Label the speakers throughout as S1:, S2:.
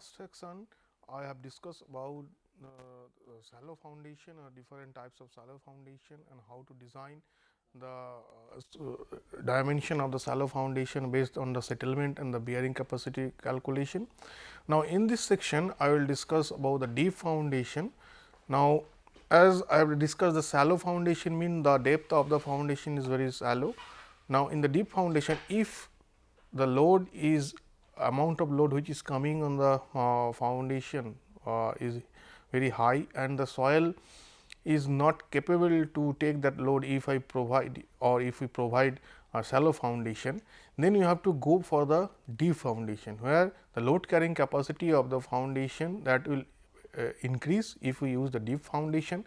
S1: Last section, I have discussed about uh, shallow foundation or different types of shallow foundation and how to design the uh, dimension of the shallow foundation based on the settlement and the bearing capacity calculation. Now, in this section I will discuss about the deep foundation. Now, as I have discussed the shallow foundation mean the depth of the foundation is very shallow. Now, in the deep foundation if the load is amount of load which is coming on the uh, foundation uh, is very high and the soil is not capable to take that load if I provide or if we provide a shallow foundation, then you have to go for the deep foundation, where the load carrying capacity of the foundation that will uh, increase if we use the deep foundation.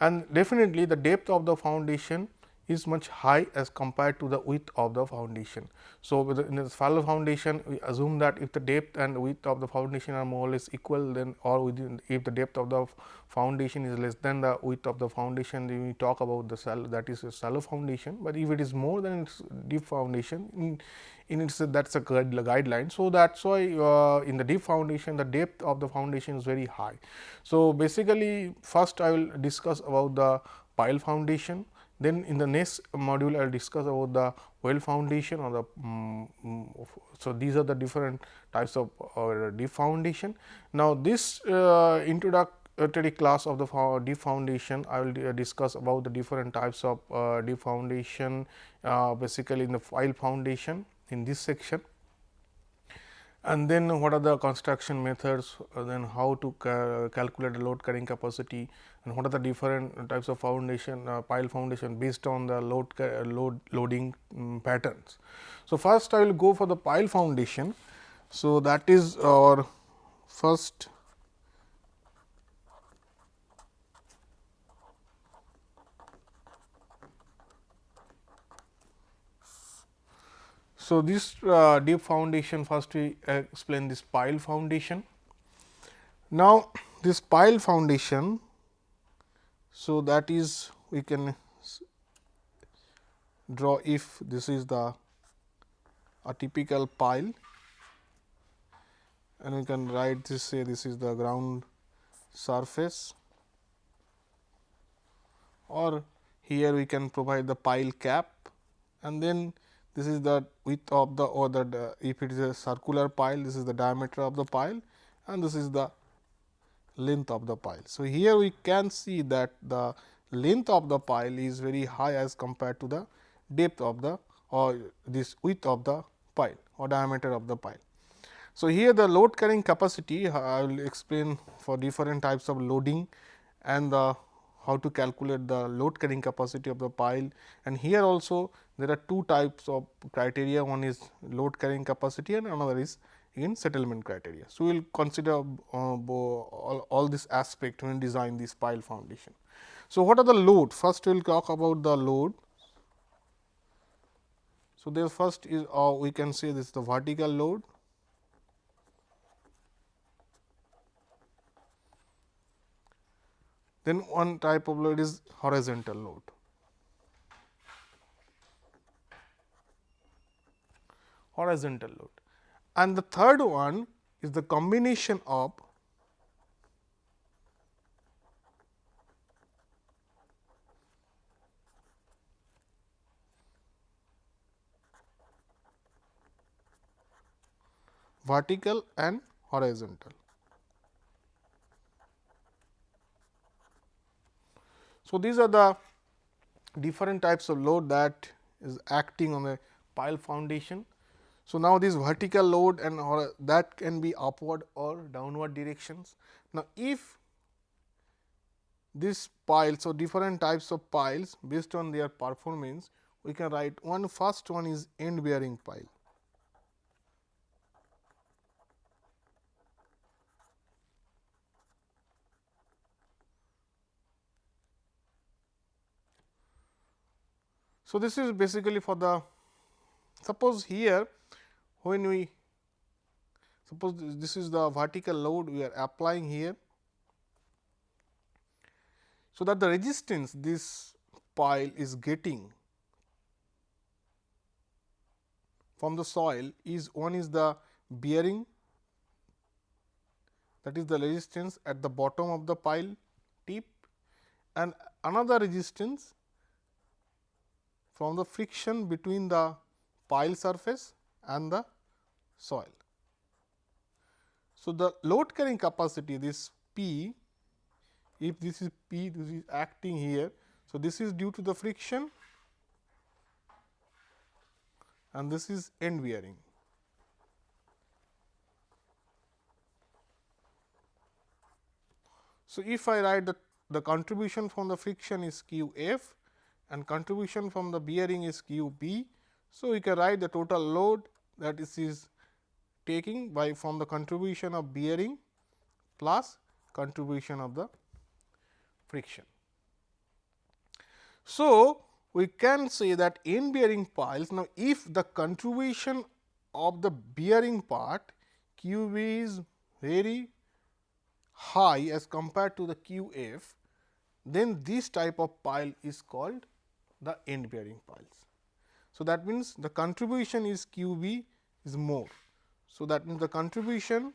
S1: And definitely the depth of the foundation is much high as compared to the width of the foundation. So, in the shallow foundation we assume that if the depth and width of the foundation are more or less equal then or within if the depth of the foundation is less than the width of the foundation then we talk about the that is a shallow foundation, but if it is more than its deep foundation in, in its that is a guideline. So, that is why uh, in the deep foundation the depth of the foundation is very high. So, basically first I will discuss about the pile foundation then in the next module I will discuss about the well foundation or the um, so these are the different types of uh, deep foundation. Now this uh, introductory class of the deep foundation I will uh, discuss about the different types of uh, deep foundation uh, basically in the pile foundation in this section and then what are the construction methods, uh, then how to ca calculate the load carrying capacity and what are the different types of foundation uh, pile foundation based on the load load loading um, patterns. So, first I will go for the pile foundation. So, that is our first So, this uh, deep foundation first we explain this pile foundation. Now, this pile foundation, so that is we can draw if this is the a typical pile. And we can write this say this is the ground surface. Or here we can provide the pile cap. And then this is the width of the or the if it is a circular pile this is the diameter of the pile and this is the length of the pile. So, here we can see that the length of the pile is very high as compared to the depth of the or this width of the pile or diameter of the pile. So, here the load carrying capacity I will explain for different types of loading and the how to calculate the load carrying capacity of the pile and here also there are two types of criteria one is load carrying capacity and another is in settlement criteria. So, we will consider uh, all, all this aspect when design this pile foundation. So, what are the load? First we will talk about the load. So, there first is uh, we can say this is the vertical load Then one type of load is horizontal load. Horizontal load. And the third one is the combination of vertical and horizontal. So, these are the different types of load that is acting on a pile foundation. So, now this vertical load and or that can be upward or downward directions. Now, if this pile, so different types of piles based on their performance, we can write one first one is end bearing pile. So, this is basically for the suppose here when we suppose this is the vertical load we are applying here. So, that the resistance this pile is getting from the soil is one is the bearing that is the resistance at the bottom of the pile tip and another resistance from the friction between the pile surface and the soil. So, the load carrying capacity this P if this is P this is acting here. So, this is due to the friction and this is end bearing. So, if I write the, the contribution from the friction is q f and contribution from the bearing is q b. So, we can write the total load that is, is taking by from the contribution of bearing plus contribution of the friction. So, we can say that in bearing piles now if the contribution of the bearing part q b is very high as compared to the q f, then this type of pile is called the end bearing piles. So, that means the contribution is q b is more. So, that means the contribution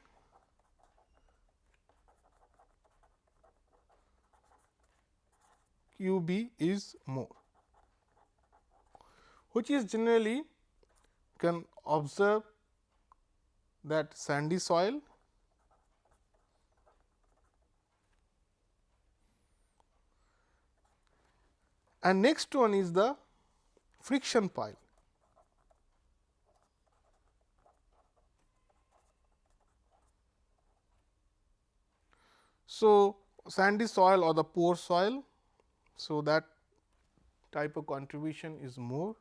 S1: q b is more, which is generally can observe that sandy soil and next one is the friction pile. So, sandy soil or the poor soil. So, that type of contribution is more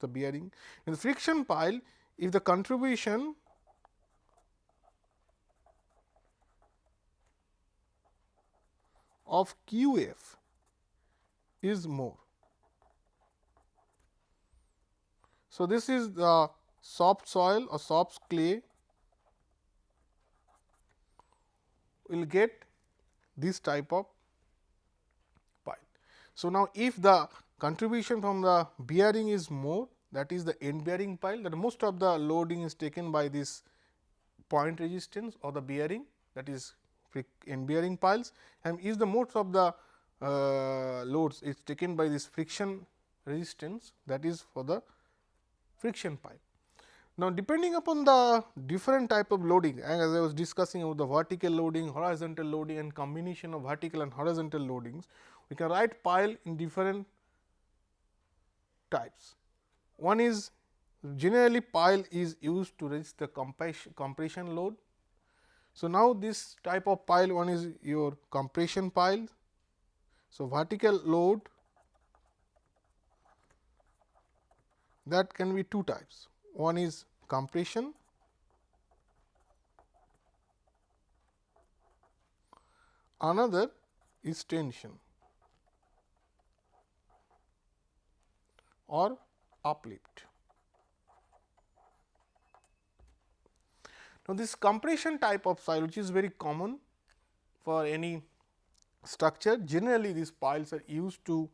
S1: the bearing. In the friction pile, if the contribution of Q f is more. So, this is the soft soil or soft clay will get this type of pile. So, now if the contribution from the bearing is more that is the end bearing pile that most of the loading is taken by this point resistance or the bearing that is end bearing piles and is the most of the uh, loads is taken by this friction resistance that is for the friction pile. Now, depending upon the different type of loading as I was discussing about the vertical loading, horizontal loading and combination of vertical and horizontal loadings, we can write pile in different types. One is generally pile is used to resist the compression load. So, now this type of pile one is your compression pile so, vertical load that can be two types. One is compression, another is tension or uplift. Now, this compression type of soil which is very common for any structure generally these piles are used to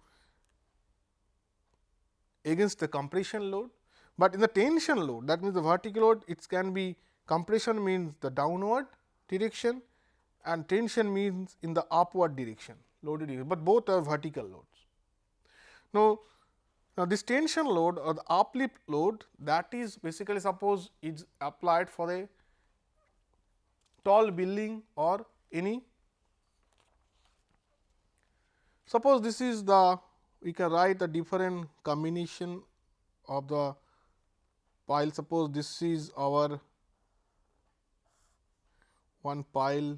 S1: against the compression load, but in the tension load that means the vertical load it can be compression means the downward direction and tension means in the upward direction loaded but both are vertical loads. Now, now this tension load or the uplift load that is basically suppose is applied for a tall building or any Suppose this is the we can write a different combination of the pile. Suppose this is our one pile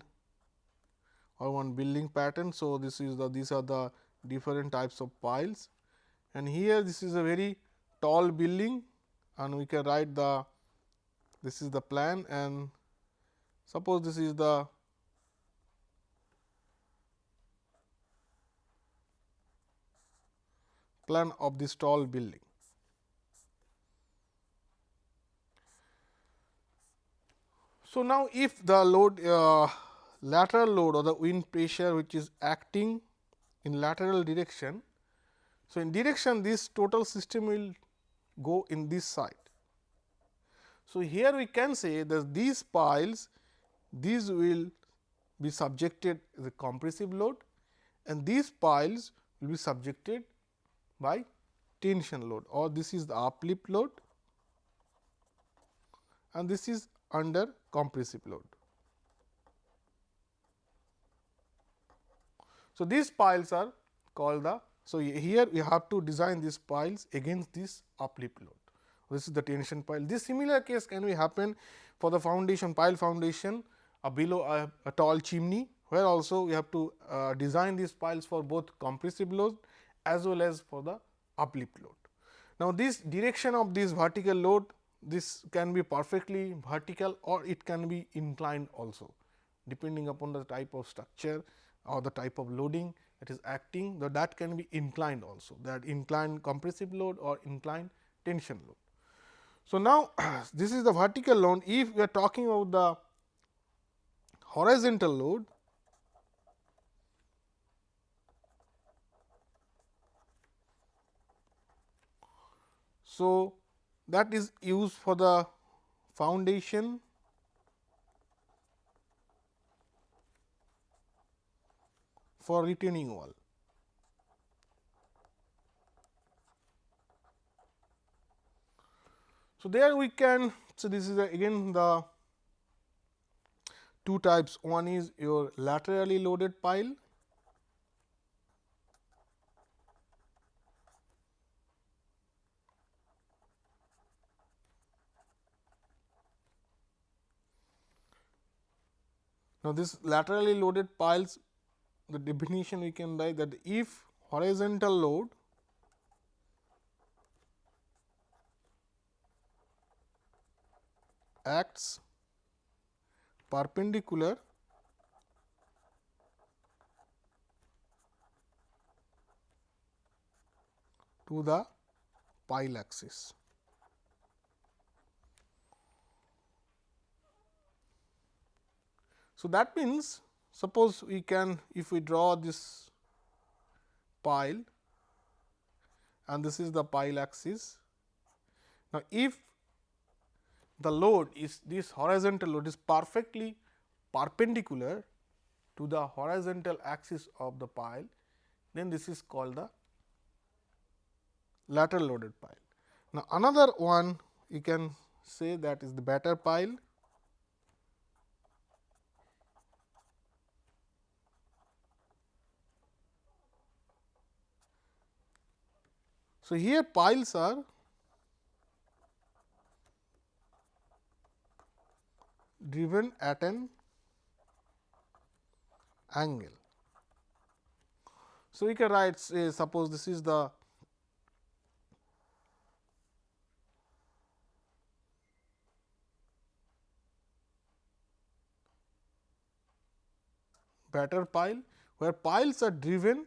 S1: or one building pattern. So, this is the these are the different types of piles and here this is a very tall building and we can write the this is the plan and suppose this is the plan of this tall building. So, now if the load uh, lateral load or the wind pressure which is acting in lateral direction. So, in direction this total system will go in this side. So, here we can say that these piles these will be subjected the compressive load and these piles will be subjected by tension load or this is the uplift load and this is under compressive load. So, these piles are called the. So, here we have to design these piles against this uplift load. This is the tension pile. This similar case can be happen for the foundation pile foundation uh, below a, a, tall chimney, where also we have to uh, design these piles for both compressive load as well as for the uplift load. Now, this direction of this vertical load this can be perfectly vertical or it can be inclined also depending upon the type of structure or the type of loading that is acting the that can be inclined also that inclined compressive load or inclined tension load. So, now this is the vertical load if we are talking about the horizontal load So, that is used for the foundation. For retaining wall. So, there we can so this is again the two types. One is your laterally loaded pile Now, this laterally loaded piles the definition we can write that if horizontal load acts perpendicular to the pile axis. So, that means suppose we can if we draw this pile and this is the pile axis. Now, if the load is this horizontal load is perfectly perpendicular to the horizontal axis of the pile, then this is called the lateral loaded pile. Now, another one you can say that is the batter pile So, here piles are driven at an angle. So, we can write say suppose this is the batter pile where piles are driven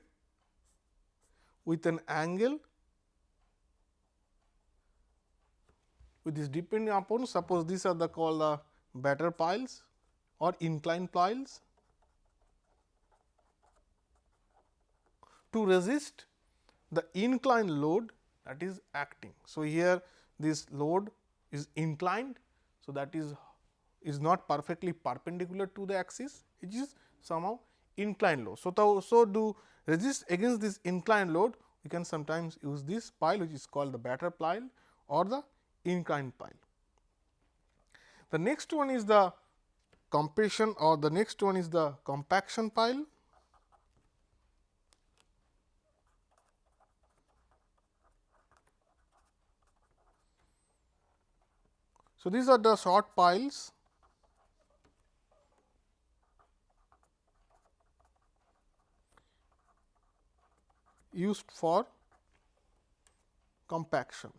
S1: with an angle with this depending upon suppose these are the called the batter piles or inclined piles to resist the inclined load that is acting. So, here this load is inclined. So, that is is not perfectly perpendicular to the axis it is somehow inclined load. So, so to resist against this inclined load we can sometimes use this pile which is called the batter pile or the inclined pile. The next one is the compression or the next one is the compaction pile. So, these are the short piles used for compaction.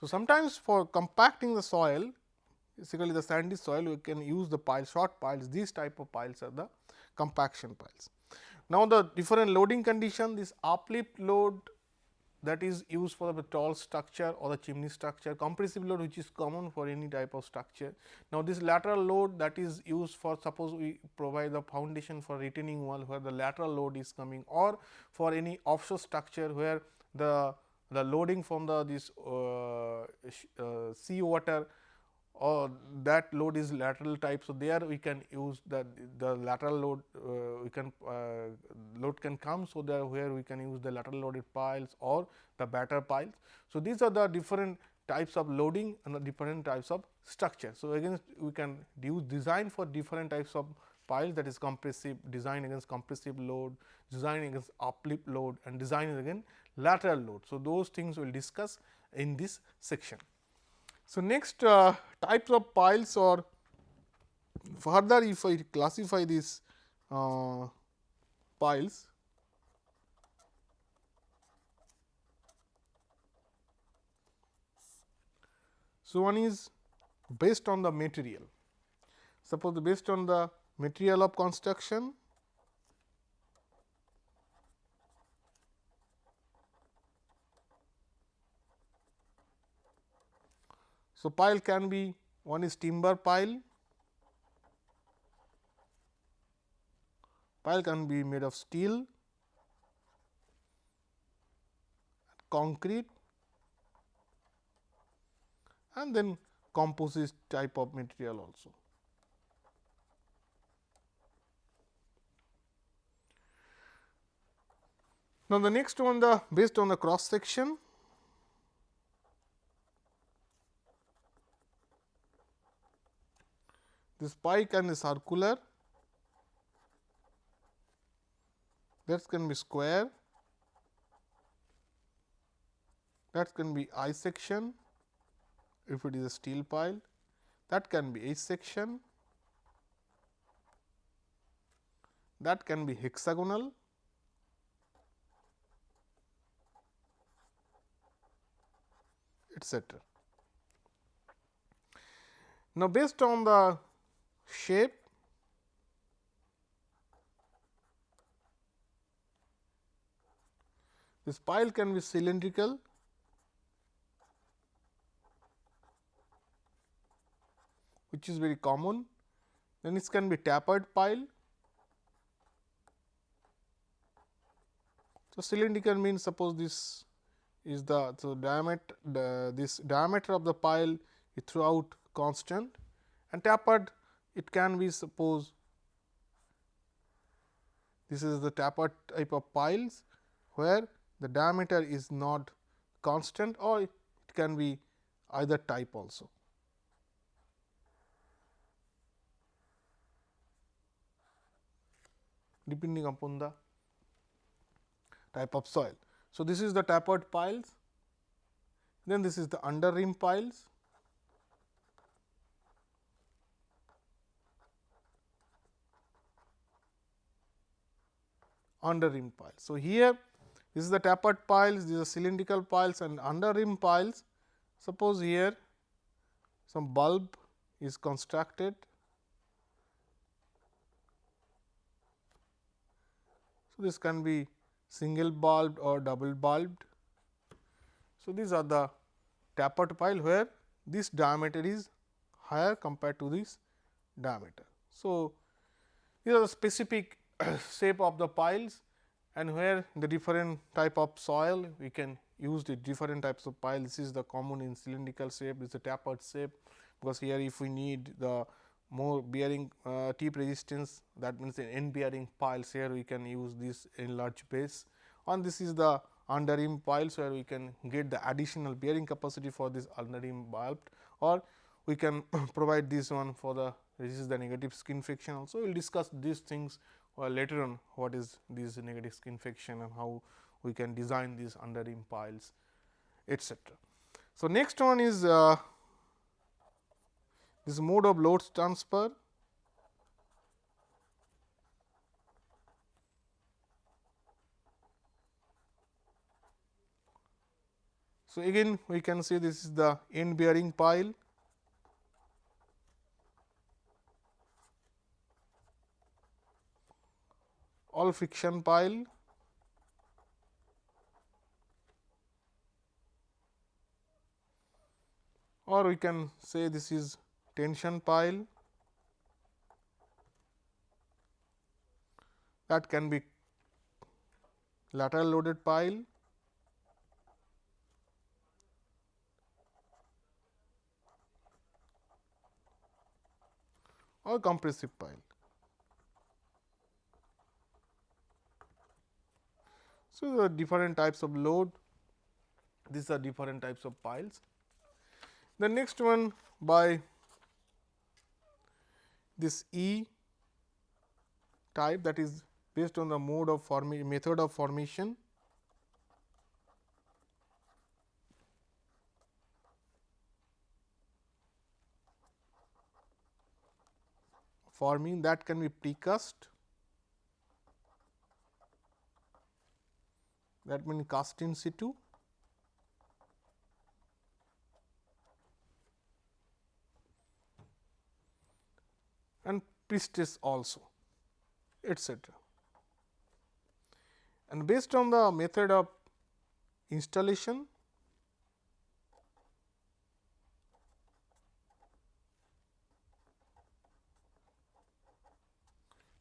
S1: So, sometimes for compacting the soil basically the sandy soil we can use the pile short piles these type of piles are the compaction piles. Now, the different loading condition this uplift load that is used for the tall structure or the chimney structure, compressive load which is common for any type of structure. Now, this lateral load that is used for suppose we provide the foundation for retaining wall where the lateral load is coming or for any offshore structure where the the loading from the this uh, uh, sea water or that load is lateral type. So, there we can use the, the lateral load uh, we can uh, load can come. So, there where we can use the lateral loaded piles or the batter piles. So, these are the different types of loading and the different types of structure. So, again we can use design for different types of piles that is compressive design against compressive load, design against uplift load and design again lateral load. So, those things we will discuss in this section. So, next uh, types of piles or further if I classify these uh, piles. So, one is based on the material. Suppose based on the material of construction So, pile can be one is timber pile, pile can be made of steel, concrete and then composite type of material also. Now, the next one the based on the cross section This pike can be circular, that can be square, that can be I section if it is a steel pile, that can be H section, that can be hexagonal, etc. Now, based on the shape this pile can be cylindrical. Which is very common. Then this can be tapered pile. So cylindrical means suppose this is the so diameter the this diameter of the pile is throughout constant and tapered it can be suppose this is the tapered type of piles where the diameter is not constant or it can be either type also. depending upon the type of soil. So, this is the tapered piles, then this is the under-reamed piles under-reamed piles. So, here this is the tapered piles, these are cylindrical piles and under-reamed piles. Suppose here some bulb is constructed. So, this can be single bulbed or double bulbed. So, these are the tapered pile where this diameter is higher compared to this diameter. So, these are the specific shape of the piles and where the different type of soil we can use the different types of pile. This is the common in cylindrical shape, this is the tapered shape, because here if we need the more bearing uh, tip resistance that means in end bearing piles here we can use this enlarged large base and this is the under-reamed piles where we can get the additional bearing capacity for this under-reamed bulb or we can provide this one for the this is the negative skin friction also. We will discuss these things well later on what is this negative skin friction and how we can design these under-reamed piles etc. So, next one is uh, this mode of load transfer. So, again we can say this is the end bearing pile all friction pile. Or we can say this is tension pile. That can be lateral loaded pile. Or compressive pile. So, the different types of load, these are different types of piles. The next one by this E type that is based on the mode of formation method of formation. Forming that can be precast that means cast in situ and pre-stress also etcetera. And based on the method of installation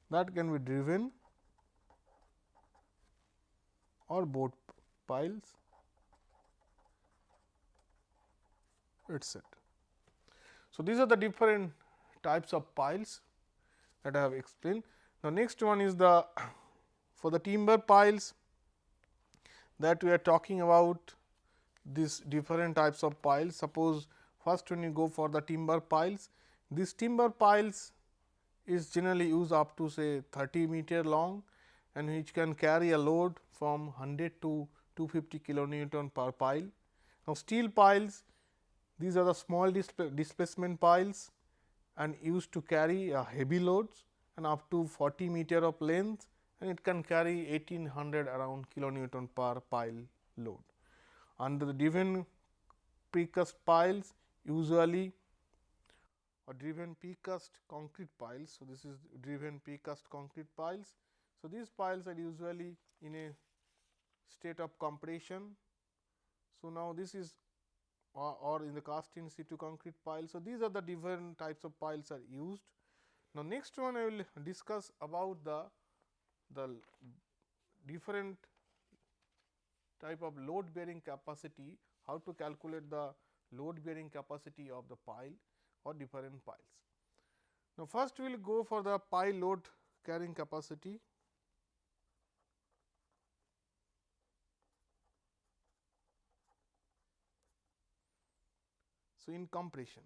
S1: that can be driven or bored piles etcetera. So, these are the different types of piles that I have explained. Now, next one is the for the timber piles that we are talking about these different types of piles. Suppose first when you go for the timber piles, these timber piles is generally used up to say 30 meter long and which can carry a load from 100 to 250 kilonewton per pile. Now, steel piles these are the small displacement piles and used to carry a heavy loads and up to 40 meter of length and it can carry 1800 around kilonewton per pile load. Under the driven precast piles usually or driven precast concrete piles. So, this is driven precast concrete piles. So, these piles are usually in a state of compression. So, now this is or, or in the cast in situ concrete pile. So, these are the different types of piles are used. Now, next one I will discuss about the the different type of load bearing capacity, how to calculate the load bearing capacity of the pile or different piles. Now, first we will go for the pile load carrying capacity. So, in compression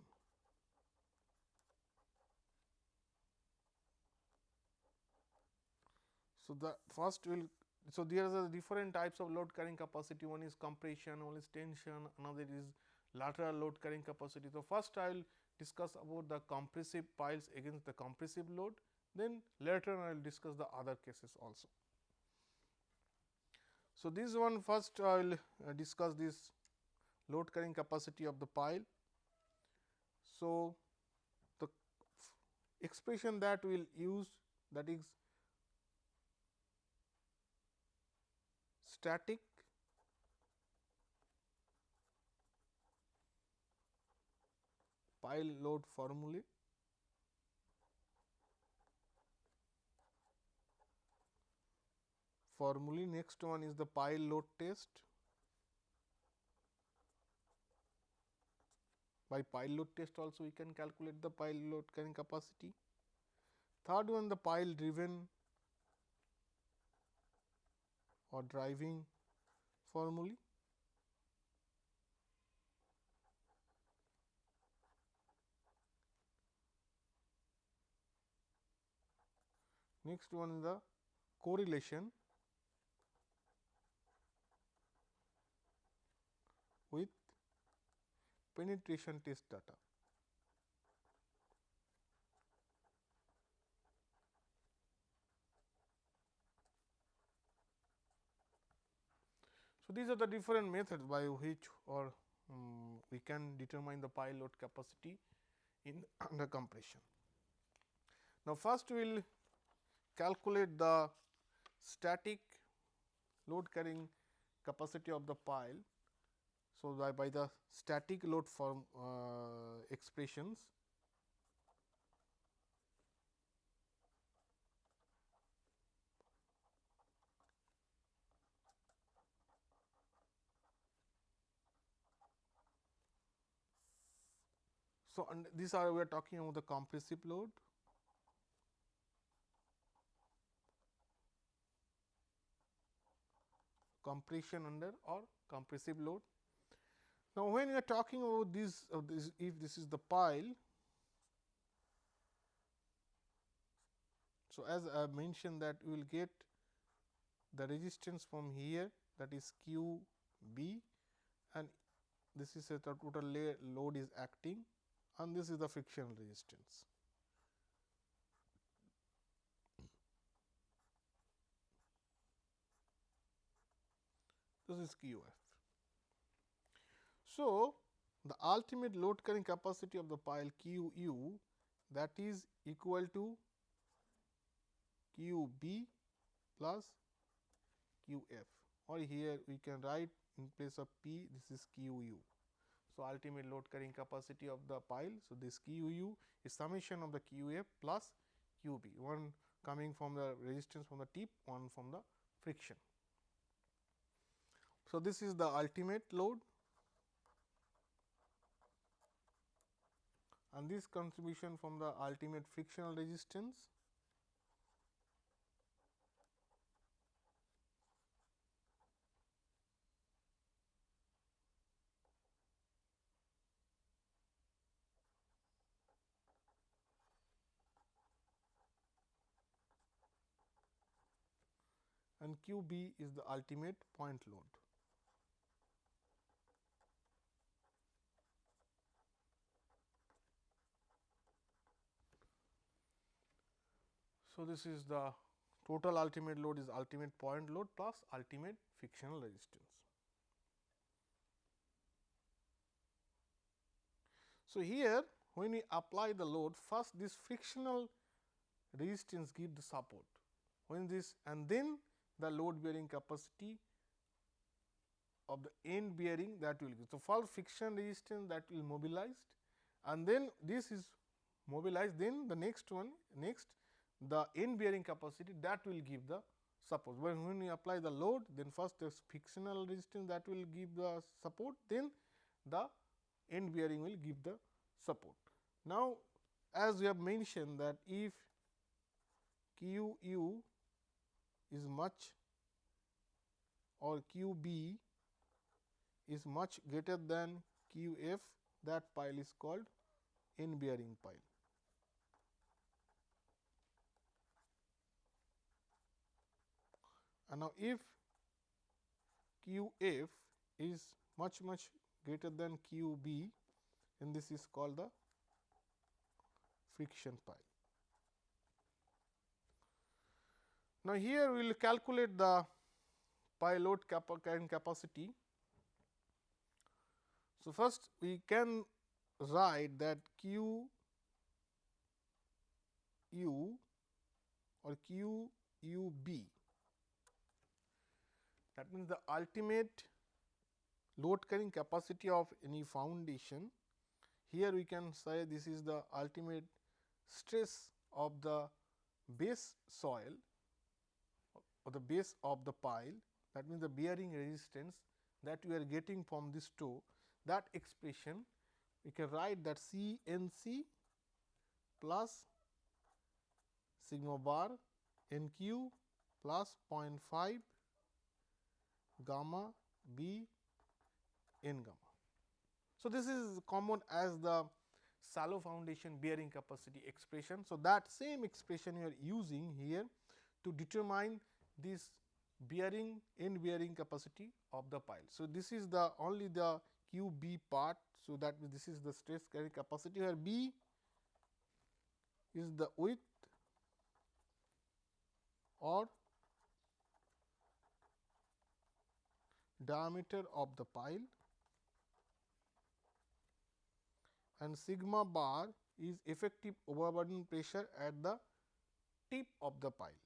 S1: So, the first will so there are the different types of load carrying capacity one is compression one is tension another is lateral load carrying capacity. So, first I will discuss about the compressive piles against the compressive load then later I will discuss the other cases also. So, this one first I will uh, discuss this load carrying capacity of the pile. So, the expression that we will use that is static pile load formulae formulae next one is the pile load test by pile load test also we can calculate the pile load carrying capacity. Third one the pile driven or driving formulae Next one is the correlation with penetration test data. So, these are the different methods by which or um, we can determine the pile load capacity in under compression. Now, first we will calculate the static load carrying capacity of the pile. So, by, by the static load form uh, expressions So, and these are we are talking about the compressive load. compression under or compressive load now, when we are talking about this, uh, this if this is the pile. So, as I mentioned that we will get the resistance from here that is q b and this is a total load is acting and this is the frictional resistance. This is Q f. So, the ultimate load carrying capacity of the pile Q u that is equal to Q b plus Q f or here we can write in place of P this is Q u. So, ultimate load carrying capacity of the pile. So, this Q u is summation of the Q f plus Q b one coming from the resistance from the tip one from the friction. So, this is the ultimate load and this contribution from the ultimate frictional resistance and Q b is the ultimate point load. So, this is the total ultimate load is ultimate point load plus ultimate frictional resistance. So, here when we apply the load first this frictional resistance give the support when this and then the load bearing capacity of the end bearing that will give. So, first friction resistance that will mobilized and then this is mobilized then the next one next the end bearing capacity that will give the support. When, when we apply the load then first the frictional resistance that will give the support then the end bearing will give the support. Now, as we have mentioned that if Q u is much or Q b is much greater than Q f that pile is called end bearing pile. And now, if Q f is much much greater than Q b and this is called the friction pile. Now, here we will calculate the pile load carrying capacity. So, first we can write that Q u or Q u b that means, the ultimate load carrying capacity of any foundation. Here we can say this is the ultimate stress of the base soil or the base of the pile that means, the bearing resistance that we are getting from this toe that expression we can write that C n c plus sigma bar n q plus 0.5 gamma b n gamma. So, this is common as the shallow foundation bearing capacity expression. So, that same expression you are using here to determine this bearing end bearing capacity of the pile. So, this is the only the q b part. So, that means, this is the stress carrying capacity where b is the width or diameter of the pile and sigma bar is effective overburden pressure at the tip of the pile.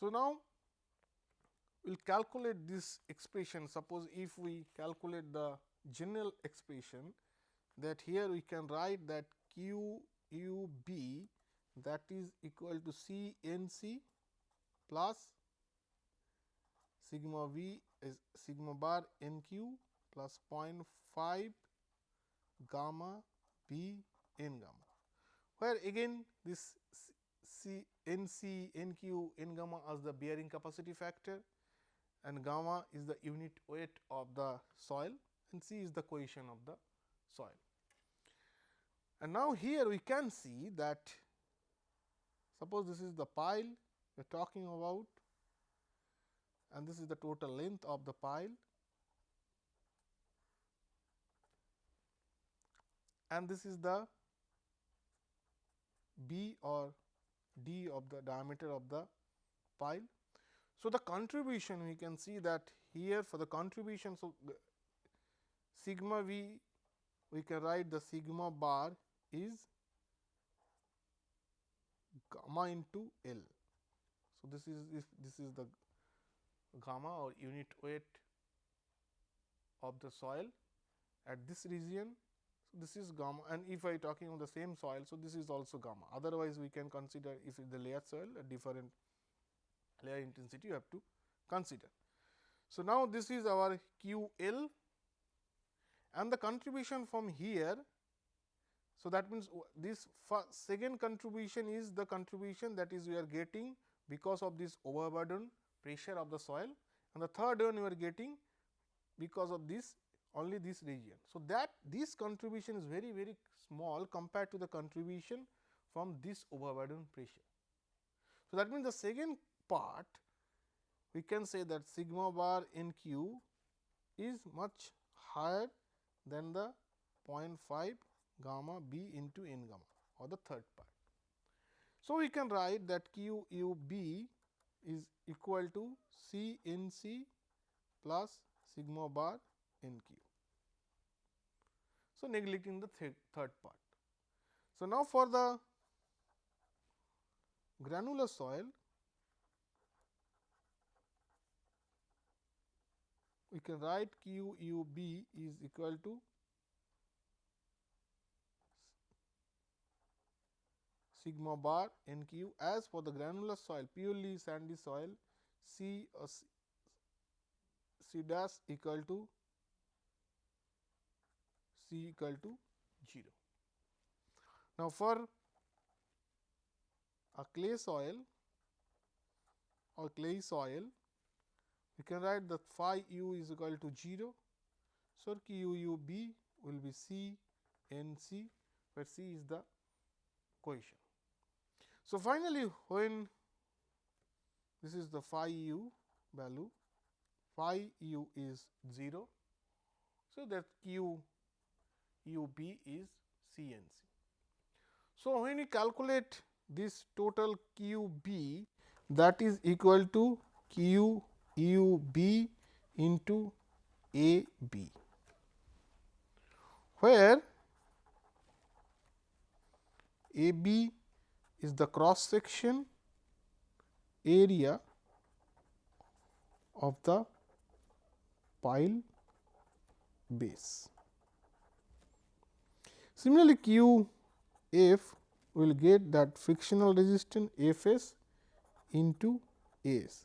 S1: So, now we will calculate this expression. Suppose if we calculate the general expression that here we can write that q u b that is equal to C n c plus sigma v is sigma bar n q plus 0.5 gamma b n gamma, where again this C n c n q n gamma as the bearing capacity factor and gamma is the unit weight of the soil and C is the cohesion of the soil. And now, here we can see that suppose this is the pile we are talking about and this is the total length of the pile and this is the B or D of the diameter of the pile. So, the contribution we can see that here for the contribution. So, sigma v we can write the sigma bar is gamma into L. So, this is this is the gamma or unit weight of the soil at this region. This is gamma and if I talking of the same soil. So, this is also gamma otherwise, we can consider if the layer soil a different layer intensity you have to consider. So, now this is our Q L and the contribution from here. So, that means, this second contribution is the contribution that is we are getting because of this overburden pressure of the soil and the third one we are getting because of this only this region. So, that this contribution is very very small compared to the contribution from this overburden pressure. So, that means, the second part we can say that sigma bar n q is much higher than the 0.5 gamma b into n gamma or the third part. So, we can write that q u b is equal to C n c plus sigma bar n q. So, neglecting the th third part. So, now for the granular soil, we can write q u b is equal to sigma bar n q as for the granular soil purely sandy soil C uh, C dash equal to C equal to 0. Now, for a clay soil or clay soil we can write that phi u is equal to 0. So, q u b will be C n c where C is the cohesion. So, finally, when this is the phi u value, phi u is 0. So, that q u b is C n c. So, when you calculate this total q b that is equal to q u b into a b, where a b is the cross section area of the pile base. Similarly, Q f will get that frictional resistance F s into S,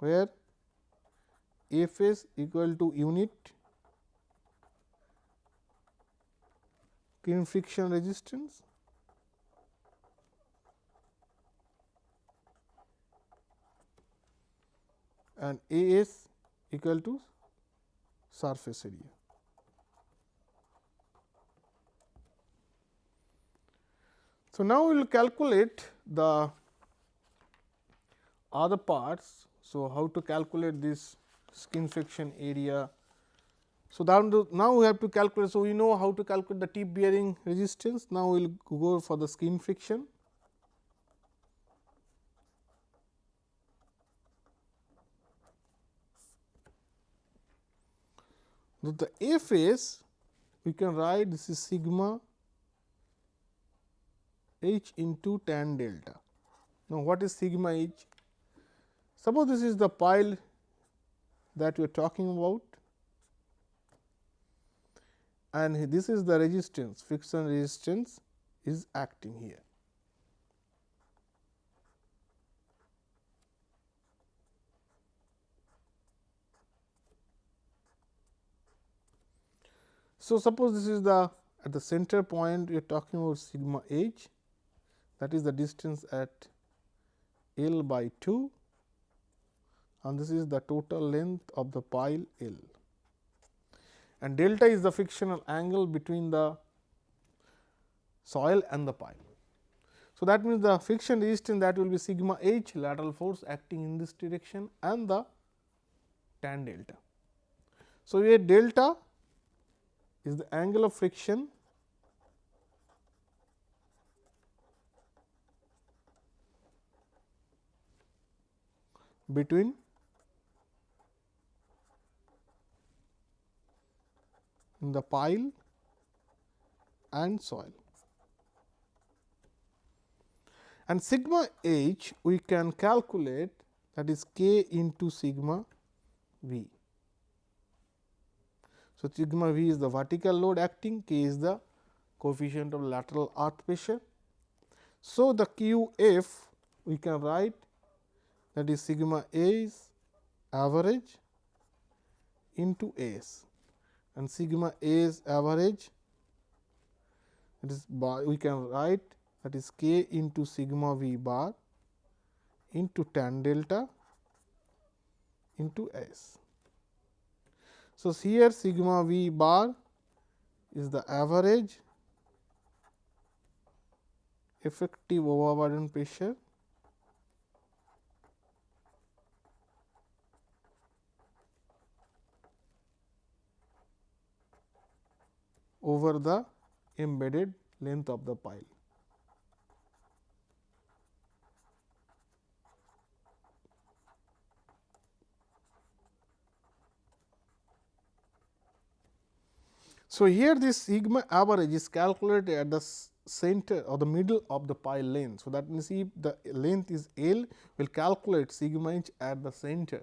S1: where F s equal to unit skin friction resistance and A s equal to surface area. So, now we will calculate the other parts. So, how to calculate this skin friction area. So, now we have to calculate. So, we know how to calculate the tip bearing resistance. Now, we will go for the skin friction. Now, the F is we can write this is sigma h into tan delta. Now, what is sigma h? Suppose this is the pile that we are talking about and this is the resistance friction resistance is acting here. So, suppose this is the at the center point we are talking about sigma h that is the distance at L by 2 and this is the total length of the pile L and delta is the frictional angle between the soil and the pile. So, that means the friction resistance that will be sigma h lateral force acting in this direction and the tan delta. So, here delta is the angle of friction between the pile and soil. And sigma h we can calculate that is k into sigma v. So, sigma v is the vertical load acting, k is the coefficient of lateral earth pressure. So, the q f we can write that is sigma a is average into s and sigma a is average that is bar we can write that is k into sigma v bar into tan delta into s. So, here sigma v bar is the average effective overburden pressure over the embedded length of the pile. So, here this sigma average is calculated at the center or the middle of the pile length. So, that means, if the length is L, we will calculate sigma h at the center.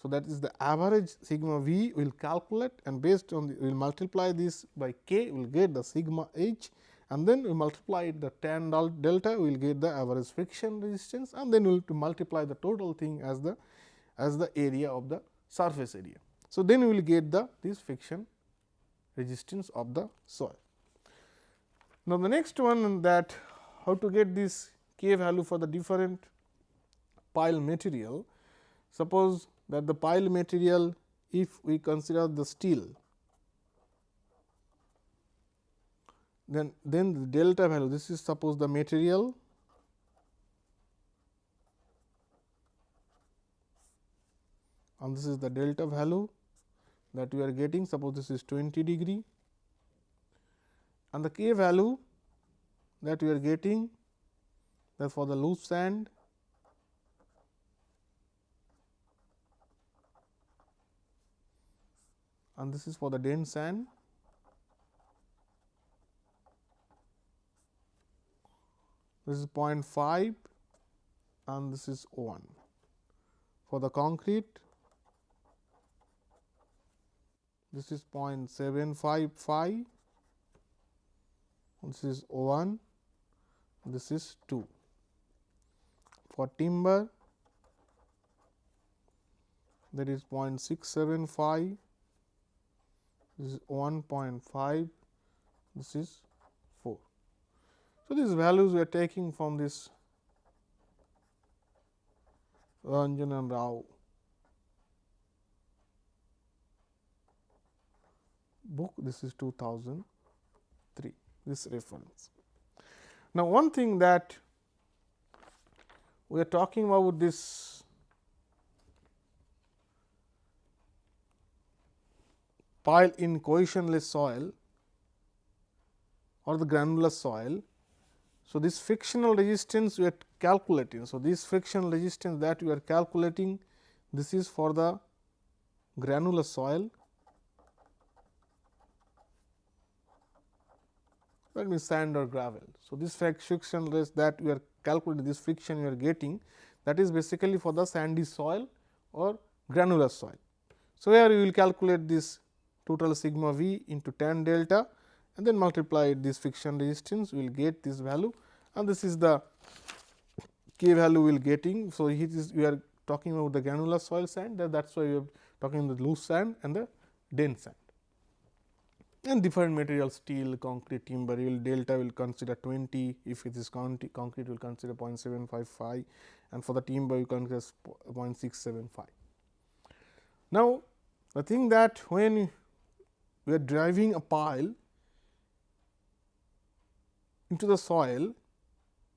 S1: So, that is the average sigma v we will calculate and based on we will multiply this by k we will get the sigma h and then we multiply the tan delta we will get the average friction resistance and then we will to multiply the total thing as the as the area of the surface area. So, then we will get the this friction resistance of the soil. Now, the next one that how to get this k value for the different pile material. Suppose that the pile material if we consider the steel then then the delta value this is suppose the material and this is the delta value that we are getting suppose this is 20 degree and the k value that we are getting that for the loose sand and this is for the dense sand. This is 0.5 and this is 1 for the concrete this is 0.755 this is 1 this is 2 for timber that is 0.675 this is 1.5 this is 4 so these values we are taking from this Ranjan and Rao book this is 2003 this reference. Now, one thing that we are talking about this pile in cohesionless soil or the granular soil. So, this frictional resistance we are calculating. So, this frictional resistance that we are calculating this is for the granular soil that means sand or gravel. So, this friction rate that we are calculating this friction we are getting that is basically for the sandy soil or granular soil. So, here we will calculate this total sigma v into tan delta and then multiply this friction resistance we will get this value and this is the k value we will getting. So, it is we are talking about the granular soil sand that is why we are talking the loose sand and the dense sand. and different materials steel, concrete, timber will delta will consider 20 if it is concrete, concrete will consider 0.755 and for the timber you consider 0.675. Now, the thing that when we are driving a pile into the soil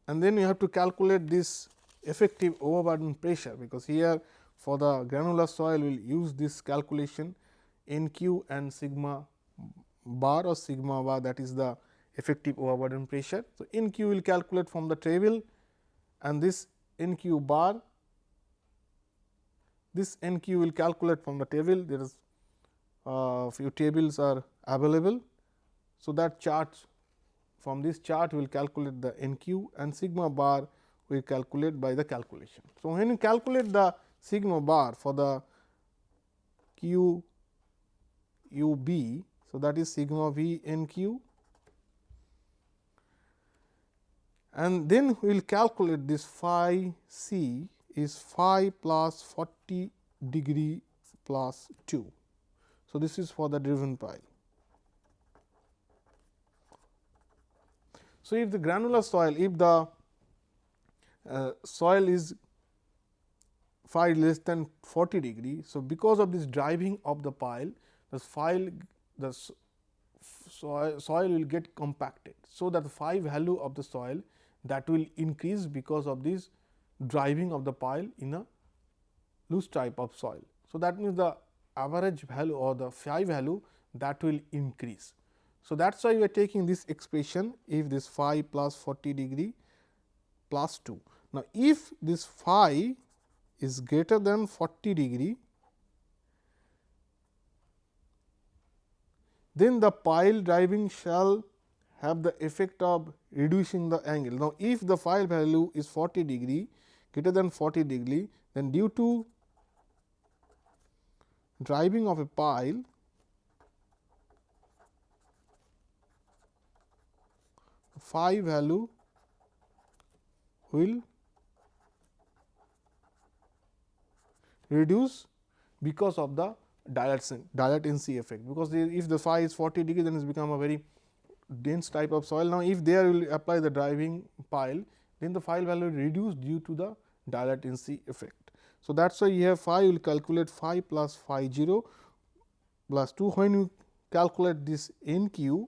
S1: and then you have to calculate this effective overburden pressure, because here for the granular soil we will use this calculation n q and sigma bar or sigma bar that is the effective overburden pressure. So, n q will calculate from the table and this n q bar this n q will calculate from the table there is uh, few tables are available. So, that chart from this chart we will calculate the n q and sigma bar we calculate by the calculation. So, when you calculate the sigma bar for the q u b so, that is sigma v n q and then we will calculate this phi c is phi plus 40 degree plus 2. So, this is for the driven pile. So, if the granular soil, if the uh, soil is phi less than 40 degree. So, because of this driving of the pile, the pile the soil, soil will get compacted. So, that the phi value of the soil that will increase because of this driving of the pile in a loose type of soil. So, that means the average value or the phi value that will increase. So, that is why we are taking this expression if this phi plus 40 degree plus 2. Now, if this phi is greater than 40 degree then the pile driving shall have the effect of reducing the angle. Now, if the phi value is 40 degree greater than 40 degree, then due to driving of a pile phi value will reduce because of the dilatancy effect, because if the phi is 40 degree then it become a very dense type of soil. Now, if there will apply the driving pile then the phi value reduce due to the dilatancy effect. So, that is why you have phi will calculate phi plus phi 0 plus 2 when you calculate this n q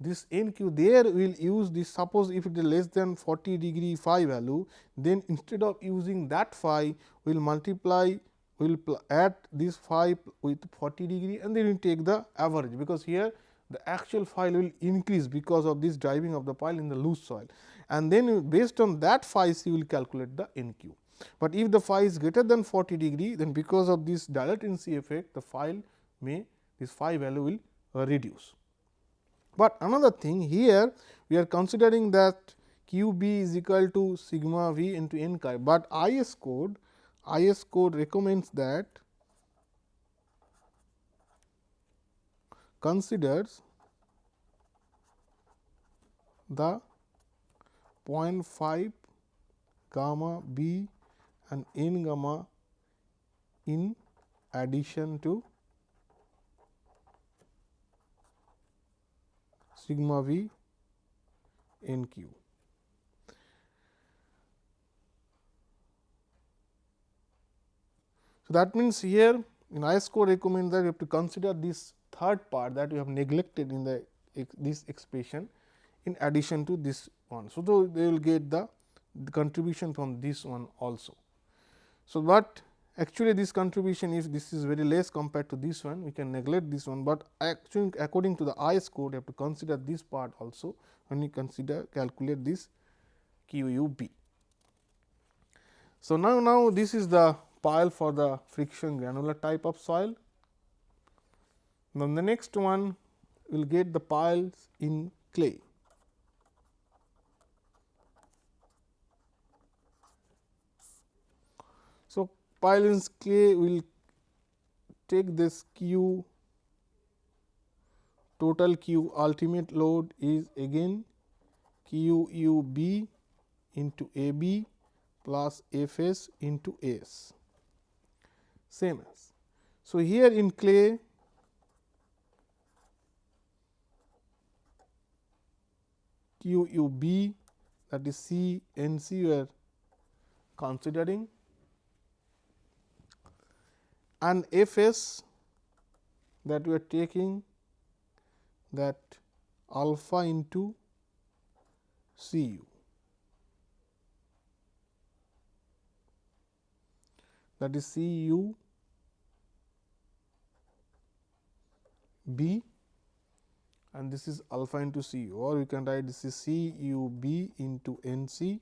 S1: this n q there will use this suppose if it is less than 40 degree phi value then instead of using that phi we will multiply we will add this phi with 40 degree and then we take the average, because here the actual phi will increase because of this driving of the pile in the loose soil and then based on that phi c will calculate the n q. But if the phi is greater than 40 degree then because of this dilatancy effect the phi may this phi value will uh, reduce. But another thing here we are considering that q b is equal to sigma v into n q, but IS code IS code recommends that considers the 0.5 gamma b and n gamma in addition to sigma v n q. So, that means, here in IS code recommends that you have to consider this third part that you have neglected in the this expression in addition to this one. So, they will get the contribution from this one also. So, but actually this contribution if this is very less compared to this one we can neglect this one, but actually according to the IS code you have to consider this part also when you consider calculate this Q u b. So, now, now this is the pile for the friction granular type of soil. Then the next one will get the piles in clay. In clay will take this Q. Total Q ultimate load is again Q u b into A b plus F s into S. Same as. So, here in clay Q U B that is C N C we are considering and F S that we are taking that alpha into C u. That is C u B and this is alpha into C u or you can write this is C u B into N C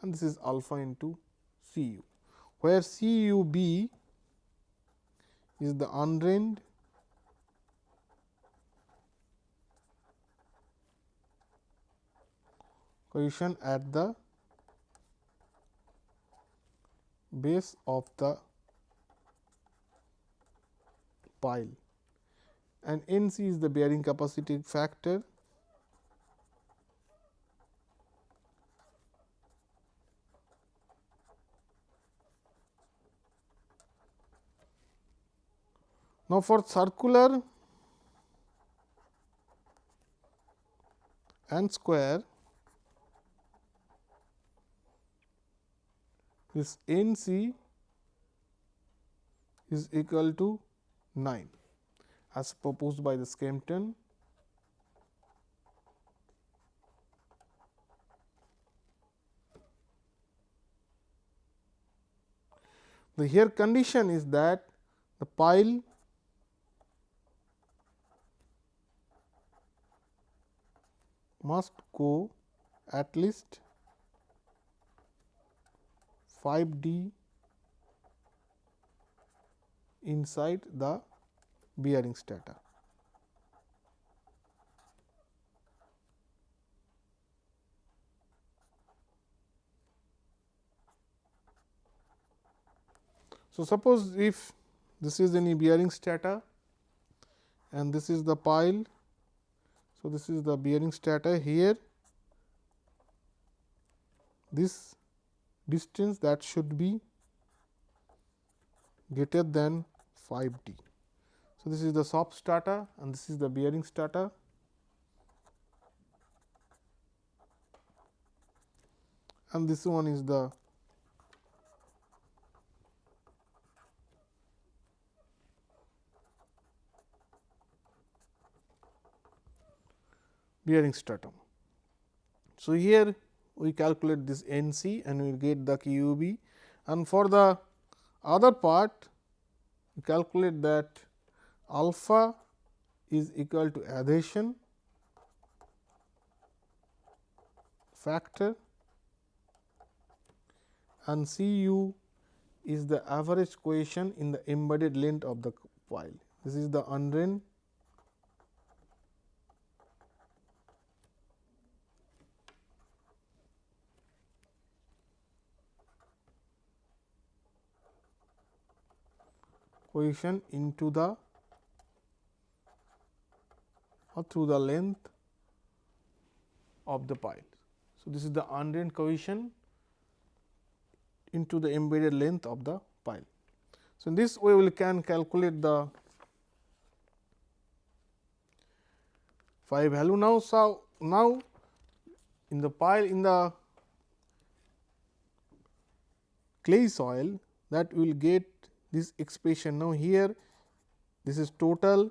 S1: and this is alpha into C u, where C u B is the undrained cohesion at the base of the pile. And N c is the bearing capacity factor Now, for circular and square this N c is equal to 9 as proposed by the Skempton. The here condition is that the pile must go at least 5 D inside the bearing strata. So, suppose if this is any bearing strata and this is the pile. So, this is the bearing strata here this distance that should be greater than 5 d. So, this is the soft strata and this is the bearing strata. And this one is the bearing stratum. So, here we calculate this N c and we get the Q b and for the other part we calculate that alpha is equal to adhesion factor and C u is the average cohesion in the embedded length of the pile. This is the undrained cohesion into the or through the length of the pile. So, this is the undrained cohesion into the embedded length of the pile. So, in this way we can calculate the phi value now. So, now in the pile in the clay soil that we will get this expression. Now, here this is total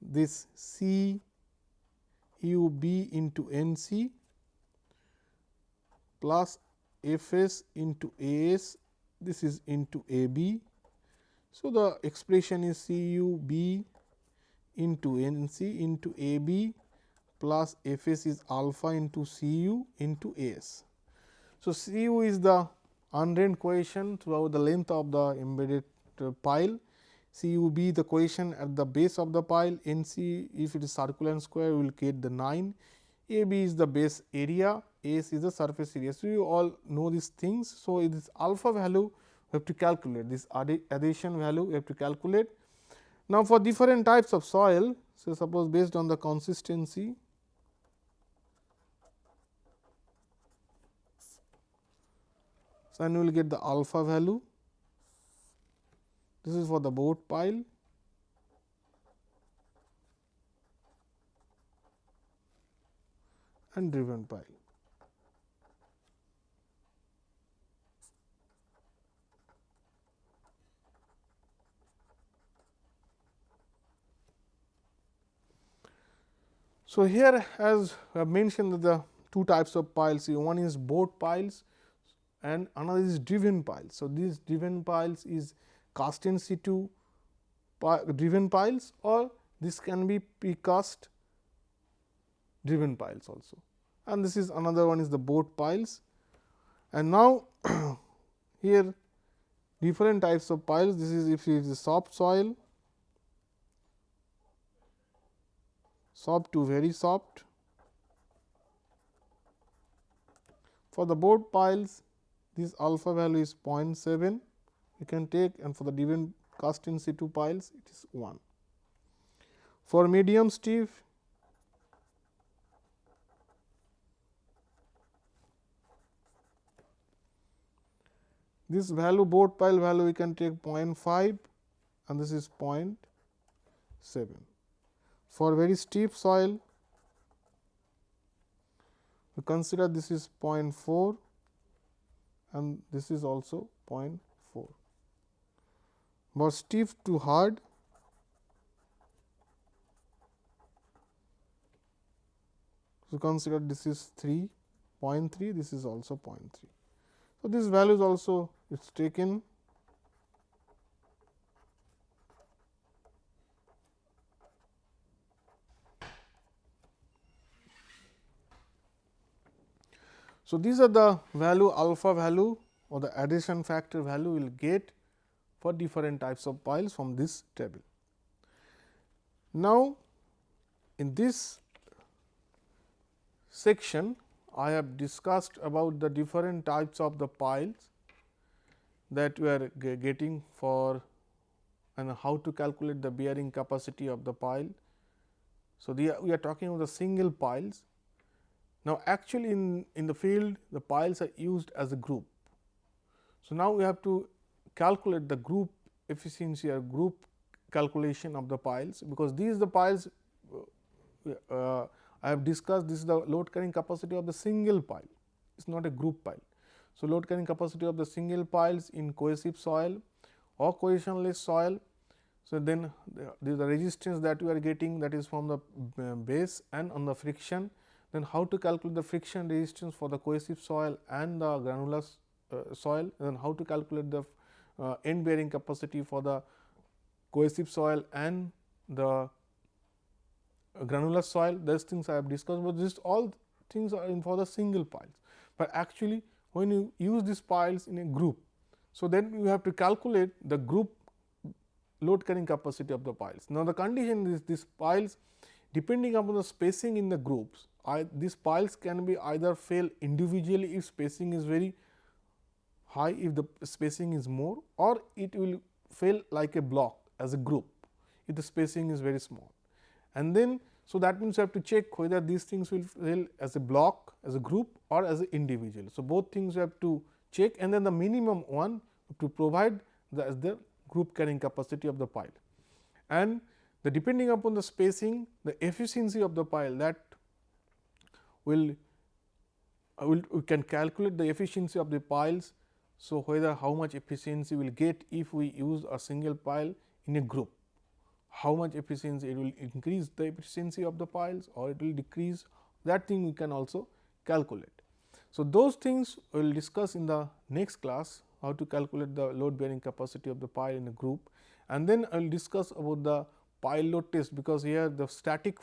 S1: this C u b into N c plus F s into A s this is into A b. So, the expression is C u b into N c into A b plus F s is alpha into C u into A s. So, C u is the undrained cohesion throughout the length of the embedded uh, pile C u b the cohesion at the base of the pile, N c if it is circular and square we will get the 9, A b is the base area, s is the surface area. So, you all know these things. So, this alpha value we have to calculate this adhesion value we have to calculate. Now, for different types of soil, so suppose based on the consistency So, and we will get the alpha value this is for the bored pile. and driven pile. So, here as I mentioned the two types of piles one is bored piles and another is driven piles. So, these driven piles is cast in situ driven piles or this can be precast driven piles also and this is another one is the bored piles. And now, here different types of piles this is if it is soft soil soft to very soft. For the bored piles this alpha value is 0.7 you can take and for the driven cast in situ piles it is 1. For medium stiff this value bored pile value we can take 0.5 and this is 0.7. For very steep soil, we consider this is 0.4 and this is also 0.4. For stiff to hard, so consider this is 3.3, this is also 0.3. So, this value is also it is taken So, these are the value alpha value or the adhesion factor value we will get for different types of piles from this table. Now, in this section I have discussed about the different types of the piles that we are getting for and how to calculate the bearing capacity of the pile. So, we are talking about the single piles now, actually in, in the field the piles are used as a group. So, now we have to calculate the group efficiency or group calculation of the piles, because these the piles uh, uh, I have discussed this is the load carrying capacity of the single pile, it is not a group pile. So, load carrying capacity of the single piles in cohesive soil or cohesionless soil. So, then the, the resistance that we are getting that is from the uh, base and on the friction then how to calculate the friction resistance for the cohesive soil and the granular uh, soil, then how to calculate the uh, end bearing capacity for the cohesive soil and the granular soil those things I have discussed, but this all things are in for the single piles. But actually when you use these piles in a group, so then you have to calculate the group load carrying capacity of the piles. Now, the condition is these piles depending upon the spacing in the groups I, these piles can be either fail individually if spacing is very high if the spacing is more or it will fail like a block as a group if the spacing is very small. And then so that means you have to check whether these things will fail as a block as a group or as an individual. So, both things you have to check and then the minimum one to provide the as the group carrying capacity of the pile. And the depending upon the spacing the efficiency of the pile that will, will we can calculate the efficiency of the piles. So, whether how much efficiency we will get if we use a single pile in a group, how much efficiency it will increase the efficiency of the piles or it will decrease that thing we can also calculate. So, those things we will discuss in the next class how to calculate the load bearing capacity of the pile in a group and then I will discuss about the pile load test because here the static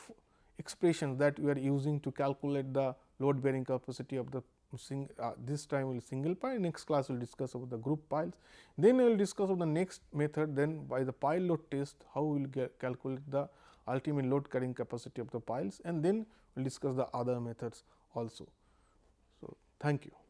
S1: expressions that we are using to calculate the load bearing capacity of the sing, uh, this time will single pile next class we will discuss about the group piles. Then we will discuss of the next method then by the pile load test how we will calculate the ultimate load carrying capacity of the piles and then we will discuss the other methods also. So, thank you.